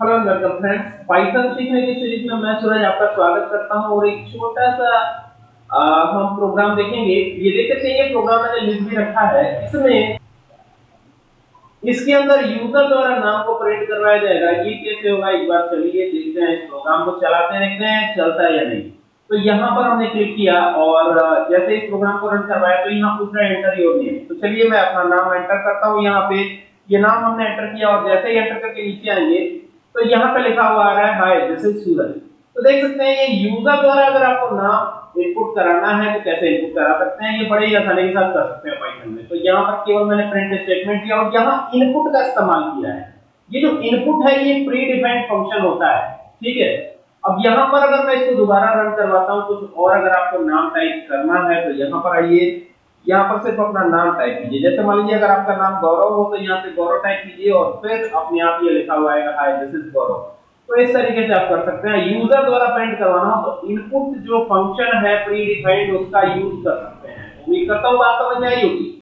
Hello welcome friends Python सीखने की series में मैं सूरज आपका स्वागत करता हूँ और एक छोटा सा आ, हम प्रोग्राम देखेंगे। ये देख सकते हैं ये प्रोग्राम मैंने लिख भी रखा है। इसमें इसके अंदर यूज़र द्वारा नाम को प्रिंट करवाया जाएगा। ये कैसे होगा? एक बार चलिए देखते हैं इस प्रोग्राम को चलाते हैं देखते हैं चलता है या नहीं। तो यहाँ पर हमने क्लिक किया और जैसे इस प्रोग्राम को रन करवाया तो यहाँ पूछ रहा है एंटर योर नेम तो चलिए मैं अपना नाम एंटर करता हूँ यहाँ पे। ये नाम हमने एंटर किया और जैसे ही एंटर करके नीचे आएँगे तो यहाँ पे लिखा हुआ आ रहा है हाय दिस इज़ सूरज तो देख सकते हैं, ये यूज़र द्वारा अगर आपको नाम इनपुट कराना है तो कैसे इनपुट करा सकते हैं? ये बड़े ही आसानी के साथ कर सकते हैं पाइथन में। तो यहाँ पर केवल मैंने प्रिंट स्टेटमेंट किया और यहाँ इनपुट का इस्तेमाल किया है। ये जो इनपुट है, ये प्री डिफाइंड फ़ंक्शन होता है, ठीक है? अब यहाँ पर अगर मैं इसको दोबारा रन करवाता हूँ, कुछ और अगर आपको नाम टाइप करना है तो यहाँ पर आइए। यहाँ पर सिर्फ़ अपना नाम टाइप कीजिए। जैसे मान लीजिए अगर आपका नाम गौरव हो तो यहाँ से गौरव टाइप कीजिए और फिर अपने आप ये लिखा हुआ है हाय दिस इज़ गौरव. तो इस तरीके से आप कर सकते हैं। यूज़र द्वारा प्रिंट करवाना हो तो इनपुट जो फ़ंक्शन है प्री डिफाइंड उसका यूज़ कर सकते हैं। उम्मीद करता हूँ बात समझ में आई होगी।